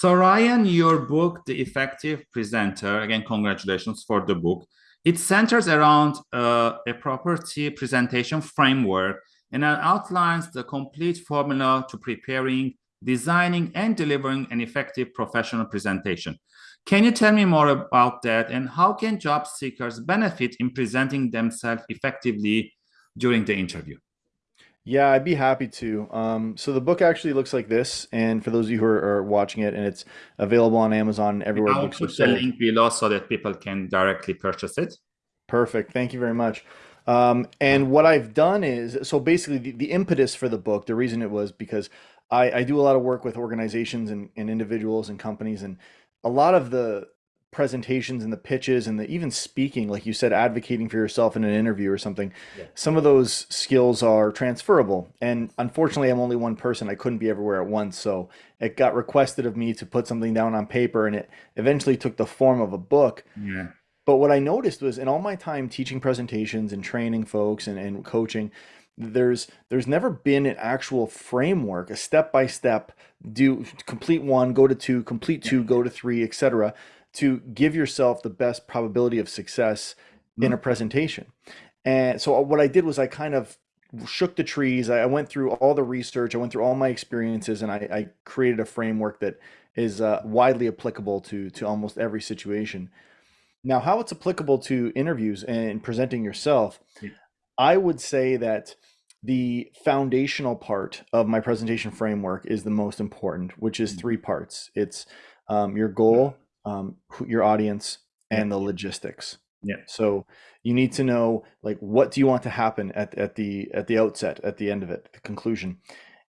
So Ryan, your book, The Effective Presenter, again, congratulations for the book. It centers around uh, a property presentation framework and outlines the complete formula to preparing, designing, and delivering an effective professional presentation. Can you tell me more about that and how can job seekers benefit in presenting themselves effectively during the interview? Yeah, I'd be happy to. Um, so the book actually looks like this, and for those of you who are, are watching it, and it's available on Amazon everywhere I'll put the link below so that people can directly purchase it. Perfect. Thank you very much. Um, and what I've done is, so basically the, the impetus for the book, the reason it was because I, I do a lot of work with organizations and, and individuals and companies, and a lot of the presentations and the pitches and the even speaking like you said advocating for yourself in an interview or something yeah. some of those skills are transferable. And unfortunately i'm only one person. I couldn't be everywhere at once. So it got requested of me to put something down on paper and it eventually took the form of a book. Yeah. But what i noticed was in all my time teaching presentations and training folks and, and coaching there's there's never been an actual framework a step by step do complete one go to two complete two go to three etc to give yourself the best probability of success mm-hmm. in a presentation. And so uh, what I did was I kind of shook the trees. I went through all the research. I went through all my experiences, and I, I created a framework that is uh, widely applicable to to almost every situation. Now, how it's applicable to interviews and presenting yourself, yeah. I would say that the foundational part of my presentation framework is the most important, which is mm-hmm. three parts. It's um, your goal, um, your audience and the logistics. Yeah. So you need to know like what do you want to happen at, at the at the outset, at the end of it, the conclusion.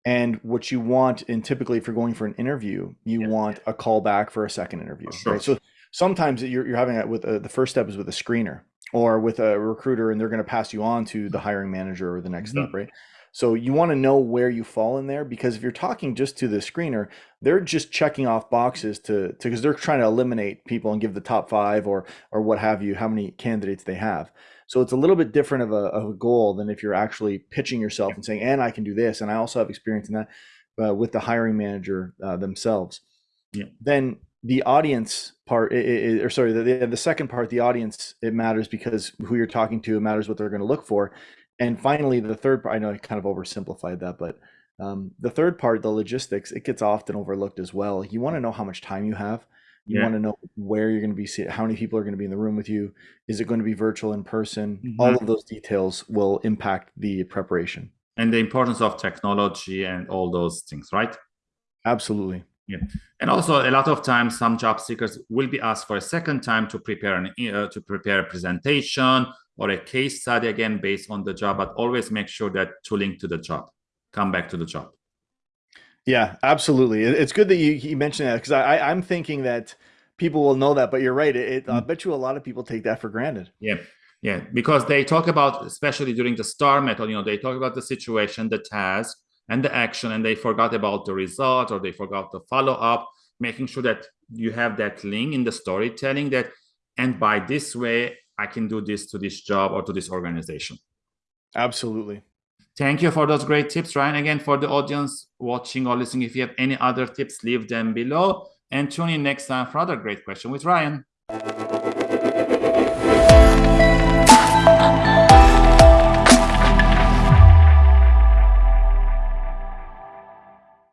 And what you want, and typically if you're going for an interview, you yeah. want a call back for a second interview. Sure. Right. So sometimes you're, you're having it with a, the first step is with a screener or with a recruiter and they're going to pass you on to the hiring manager or the next mm -hmm. step, right? So you want to know where you fall in there because if you're talking just to the screener, they're just checking off boxes to because they're trying to eliminate people and give the top five or or what have you, how many candidates they have. So it's a little bit different of a, of a goal than if you're actually pitching yourself and saying, and I can do this, and I also have experience in that uh, with the hiring manager uh, themselves. Yeah. Then the audience part, it, it, or sorry, the, the second part, the audience, it matters because who you're talking to, it matters what they're going to look for. And finally, the third part, I know I kind of oversimplified that, but um, the third part, the logistics, it gets often overlooked as well. You want to know how much time you have. You yeah. want to know where you're going to be, how many people are going to be in the room with you. Is it going to be virtual in person? Mm-hmm. All of those details will impact the preparation. And the importance of technology and all those things, right? Absolutely. Yeah, and also a lot of times some job seekers will be asked for a second time to prepare an uh, to prepare a presentation or a case study again based on the job, but always make sure that to link to the job, come back to the job. Yeah, absolutely. It's good that you, you mentioned that because I, I'm thinking that people will know that, but you're right. It, it, I mm. bet you a lot of people take that for granted. Yeah. Yeah, because they talk about, especially during the STAR method, you know, they talk about the situation, the task, and the action, and they forgot about the result or they forgot the follow up, making sure that you have that link in the storytelling that, and by this way, I can do this to this job or to this organization. Absolutely. Thank you for those great tips, Ryan. Again, for the audience watching or listening, if you have any other tips, leave them below and tune in next time for another great question with Ryan.